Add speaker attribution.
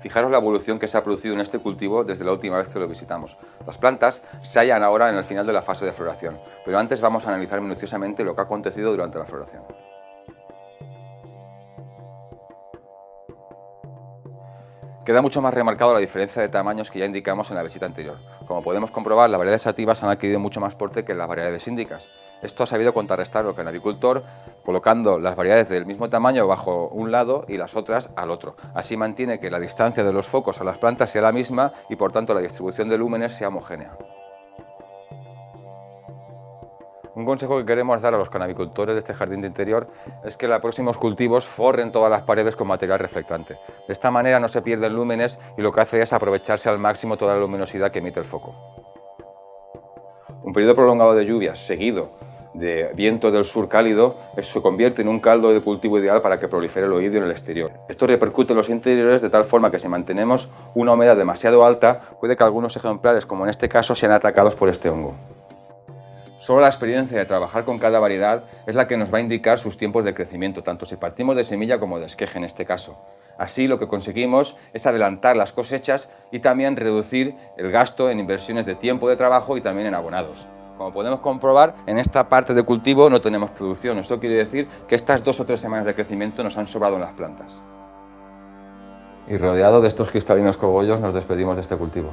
Speaker 1: Fijaros la evolución que se ha producido en este cultivo desde la última vez que lo visitamos. Las plantas se hallan ahora en el final de la fase de floración, pero antes vamos a analizar minuciosamente lo que ha acontecido durante la floración. Queda mucho más remarcado la diferencia de tamaños que ya indicamos en la visita anterior. Como podemos comprobar, las variedades sativas han adquirido mucho más porte que las variedades índicas. Esto ha sabido contrarrestar lo que el agricultor, colocando las variedades del mismo tamaño bajo un lado y las otras al otro. Así mantiene que la distancia de los focos a las plantas sea la misma y por tanto la distribución de lúmenes sea homogénea. Un consejo que queremos dar a los canabicultores de este jardín de interior es que los próximos cultivos forren todas las paredes con material reflectante. De esta manera no se pierden lúmenes y lo que hace es aprovecharse al máximo toda la luminosidad que emite el foco. Un periodo prolongado de lluvias seguido de viento del sur cálido se convierte en un caldo de cultivo ideal para que prolifere el oído en el exterior. Esto repercute en los interiores de tal forma que si mantenemos una humedad demasiado alta puede que algunos ejemplares, como en este caso, sean atacados por este hongo. Solo la experiencia de trabajar con cada variedad es la que nos va a indicar sus tiempos de crecimiento, tanto si partimos de semilla como de esqueje en este caso. Así lo que conseguimos es adelantar las cosechas y también reducir el gasto en inversiones de tiempo de trabajo y también en abonados. Como podemos comprobar, en esta parte de cultivo no tenemos producción. Esto quiere decir que estas dos o tres semanas de crecimiento nos han sobrado en las plantas. Y rodeado de estos cristalinos cogollos nos despedimos de este cultivo.